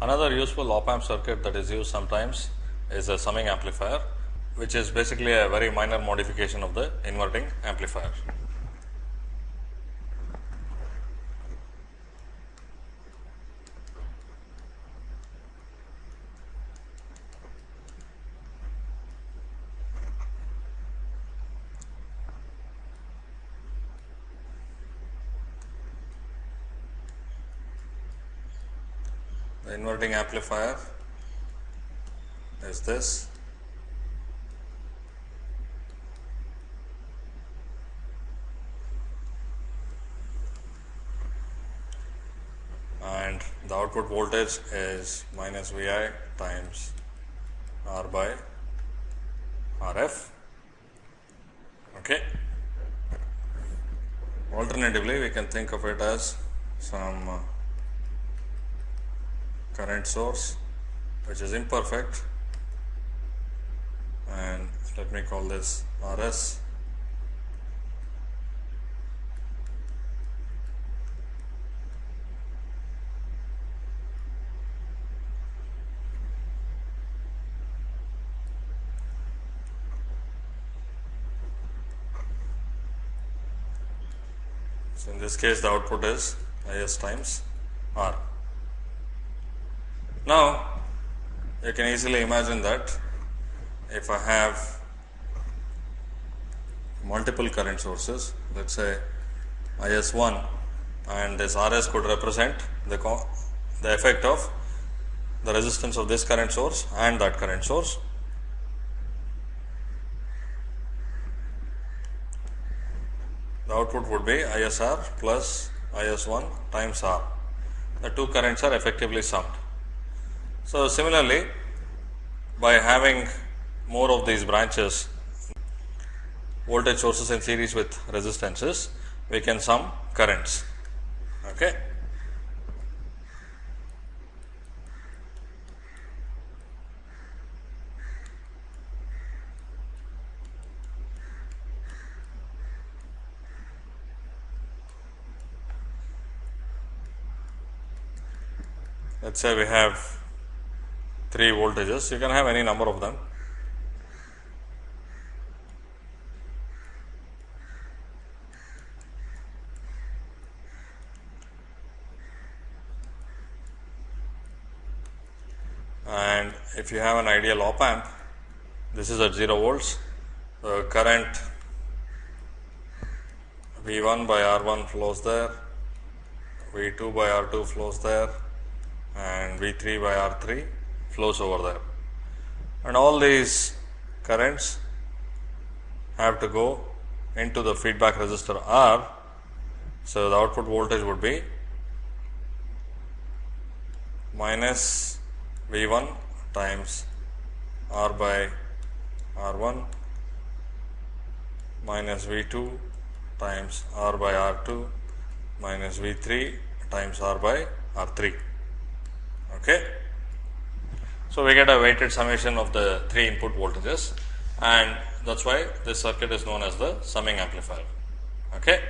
Another useful op amp circuit that is used sometimes is a summing amplifier, which is basically a very minor modification of the inverting amplifier. The inverting amplifier is this. And the output voltage is minus Vi times R by RF. Okay. Alternatively, we can think of it as some uh, current source which is imperfect and let me call this RS So, in this case the output is Is times R. Now, you can easily imagine that if I have multiple current sources, let us say IS 1 and this RS could represent the, the effect of the resistance of this current source and that current source. The output would be ISR plus IS1 times R. The two currents are effectively summed. So, similarly, by having more of these branches voltage sources in series with resistances, we can sum currents. Okay. Let us say we have 3 voltages, you can have any number of them. And if you have an ideal op amp, this is at 0 volts, the current V 1 by R 1 flows there, V 2 by R 2 flows there, and V 3 by R 3 flows over there. And all these currents have to go into the feedback resistor R. So, the output voltage would be minus V 1 times R by R 1 minus V 2 times R by R 2 minus V 3 times R by R 3. Okay. So, we get a weighted summation of the three input voltages and that is why this circuit is known as the summing amplifier. Okay.